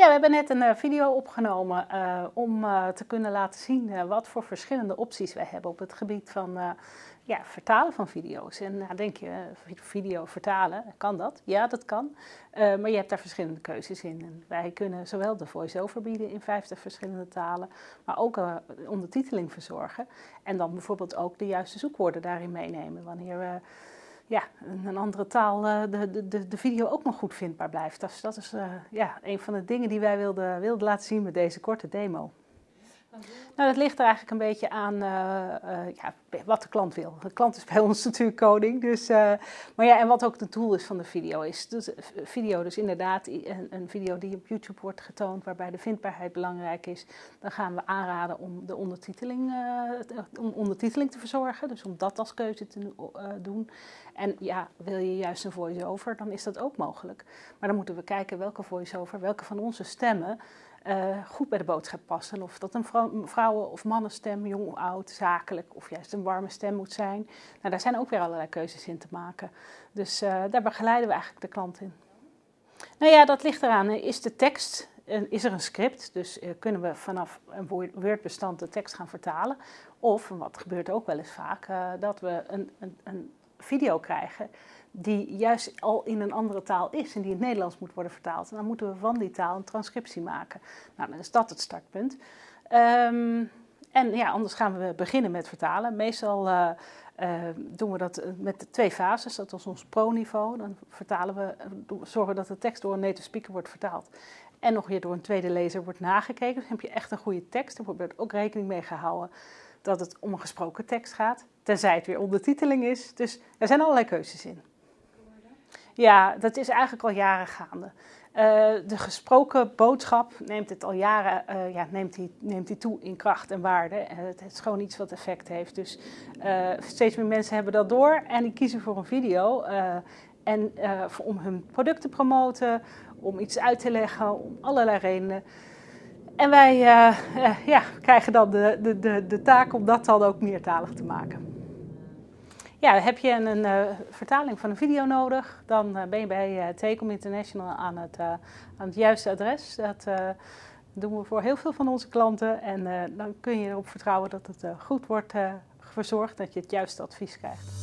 Ja, we hebben net een uh, video opgenomen uh, om uh, te kunnen laten zien wat voor verschillende opties wij hebben op het gebied van ja, vertalen van video's. En nou denk je, video vertalen, kan dat? Ja, dat kan. maar je hebt daar verschillende keuzes in. Wij kunnen zowel de voice-over bieden in 50 verschillende talen, maar ook ondertiteling verzorgen. En dan bijvoorbeeld ook de juiste zoekwoorden daarin meenemen wanneer we ja, een andere taal uh, de, de, de video ook nog goed vindbaar blijft. Dus dat is uh, ja, een van de dingen die wij wilden, wilden laten zien met deze korte demo. Nou, dat ligt er eigenlijk een beetje aan uh, ja, wat de klant wil. De klant is bij ons natuurlijk koning. Dus, maar ja, en wat ook de doel is van de video is. Dus, video, dus inderdaad een, een, video die op YouTube wordt getoond, waarbij de vindbaarheid belangrijk is. Dan gaan we aanraden om de ondertiteling, om ondertiteling te verzorgen. Dus om dat als keuze te doen. En ja, wil je juist een voice-over, dan is dat ook mogelijk. Maar dan moeten we kijken welke voice-over, welke van onze stemmen uh, goed bij de boodschap passen. Of dat een vrouw, vrouwen- of mannenstem, jong of oud, zakelijk of juist een warme stem moet zijn. Nou, daar zijn ook weer allerlei keuzes in te maken. Dus uh, daar begeleiden we eigenlijk de klant in. Nou ja, dat ligt eraan. Is de tekst, is er een script? Dus kunnen we vanaf een Word-bestand de tekst gaan vertalen? Of, wat gebeurt ook wel eens vaak, dat we een, een, een video krijgen die juist al in een andere taal is en die in het Nederlands moet worden vertaald. En dan moeten we van die taal een transcriptie maken. Nou, dan is dat het startpunt. Um, en ja, anders gaan we beginnen met vertalen. Meestal uh, uh, doen we dat met twee fases. Dat is ons pro-niveau. Dan vertalen we, zorgen dat de tekst door een native speaker wordt vertaald. En nog weer door een tweede lezer wordt nagekeken. Dus dan heb je echt een goede tekst. Er wordt ook rekening mee gehouden dat het om een gesproken tekst gaat. Tenzij het weer ondertiteling is. Dus er zijn allerlei keuzes in. Ja, dat is eigenlijk al jaren gaande. Uh, de gesproken boodschap neemt het al jaren uh, ja, neemt die, neemt die toe in kracht en waarde. Uh, het is gewoon iets wat effect heeft. Dus steeds meer mensen hebben dat door en die kiezen voor een video. en om hun product te promoten, om iets uit te leggen, om allerlei redenen. En wij ja, krijgen dan de, de, de, de taak om dat dan ook meertalig te maken. Ja, heb je een, uh, vertaling van een video nodig, dan uh, ben je bij uh, International aan het, aan het juiste adres. Dat doen we voor heel veel van onze klanten en dan kun je erop vertrouwen dat het goed wordt verzorgd, dat je het juiste advies krijgt.